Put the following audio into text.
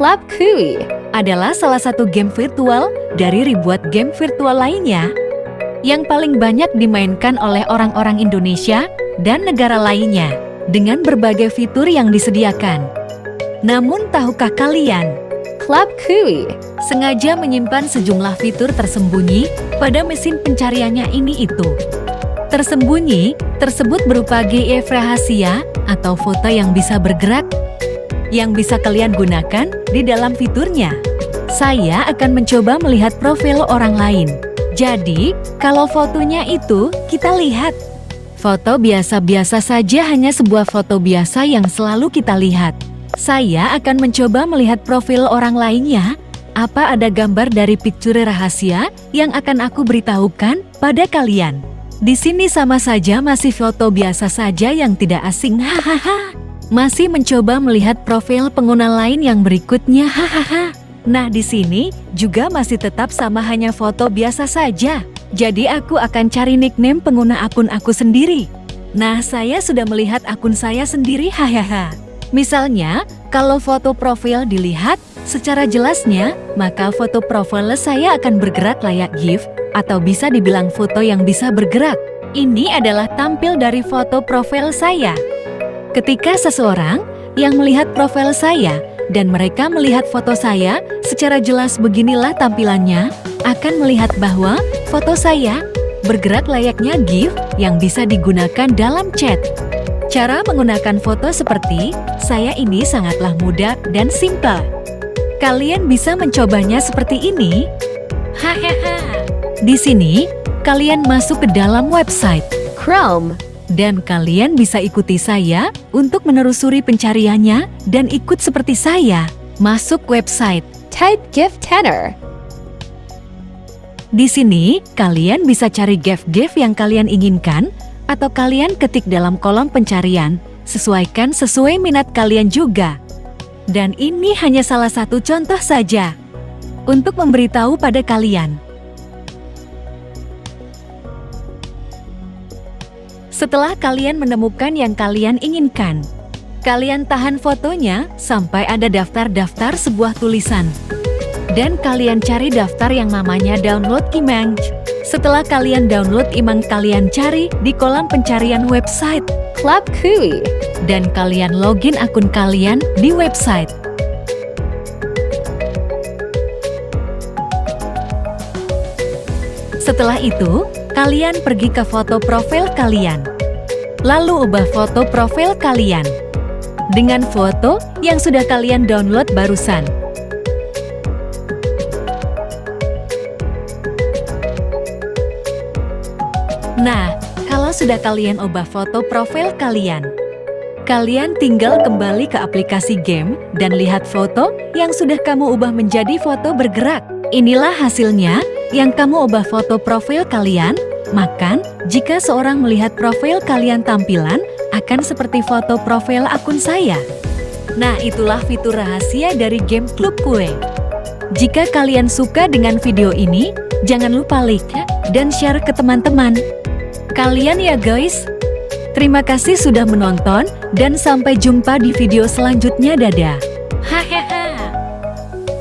Club Kui adalah salah satu game virtual dari ribuan game virtual lainnya yang paling banyak dimainkan oleh orang-orang Indonesia dan negara lainnya dengan berbagai fitur yang disediakan. Namun tahukah kalian, Club Kui sengaja menyimpan sejumlah fitur tersembunyi pada mesin pencariannya ini itu. Tersembunyi tersebut berupa GIF rahasia atau foto yang bisa bergerak yang bisa kalian gunakan di dalam fiturnya. Saya akan mencoba melihat profil orang lain. Jadi, kalau fotonya itu, kita lihat. Foto biasa-biasa saja hanya sebuah foto biasa yang selalu kita lihat. Saya akan mencoba melihat profil orang lainnya. Apa ada gambar dari picture rahasia yang akan aku beritahukan pada kalian? Di sini sama saja masih foto biasa saja yang tidak asing, hahaha masih mencoba melihat profil pengguna lain yang berikutnya hahaha. Nah di sini juga masih tetap sama hanya foto biasa saja. Jadi aku akan cari nickname pengguna akun aku sendiri. Nah saya sudah melihat akun saya sendiri hahaha. Misalnya, kalau foto profil dilihat secara jelasnya, maka foto profil saya akan bergerak layak GIF atau bisa dibilang foto yang bisa bergerak. Ini adalah tampil dari foto profil saya. Ketika seseorang yang melihat profil saya dan mereka melihat foto saya, secara jelas beginilah tampilannya, akan melihat bahwa foto saya bergerak layaknya GIF yang bisa digunakan dalam chat. Cara menggunakan foto seperti saya ini sangatlah mudah dan simpel. Kalian bisa mencobanya seperti ini. Hahaha. Di sini, kalian masuk ke dalam website Chrome dan kalian bisa ikuti saya untuk menelusuri pencariannya dan ikut seperti saya. Masuk website Type Gift Tanner. Di sini, kalian bisa cari gift-gift yang kalian inginkan atau kalian ketik dalam kolom pencarian, sesuaikan sesuai minat kalian juga. Dan ini hanya salah satu contoh saja untuk memberitahu pada kalian Setelah kalian menemukan yang kalian inginkan, kalian tahan fotonya sampai ada daftar-daftar sebuah tulisan. Dan kalian cari daftar yang namanya download image. Setelah kalian download image kalian cari di kolam pencarian website Club Kui. Dan kalian login akun kalian di website. Setelah itu, kalian pergi ke foto profil kalian. Lalu ubah foto profil kalian dengan foto yang sudah kalian download barusan. Nah, kalau sudah kalian ubah foto profil kalian, kalian tinggal kembali ke aplikasi game dan lihat foto yang sudah kamu ubah menjadi foto bergerak. Inilah hasilnya yang kamu ubah foto profil kalian Makan, jika seorang melihat profil kalian tampilan, akan seperti foto profil akun saya. Nah, itulah fitur rahasia dari game Klub Kue. Jika kalian suka dengan video ini, jangan lupa like dan share ke teman-teman. Kalian ya guys. Terima kasih sudah menonton dan sampai jumpa di video selanjutnya dadah.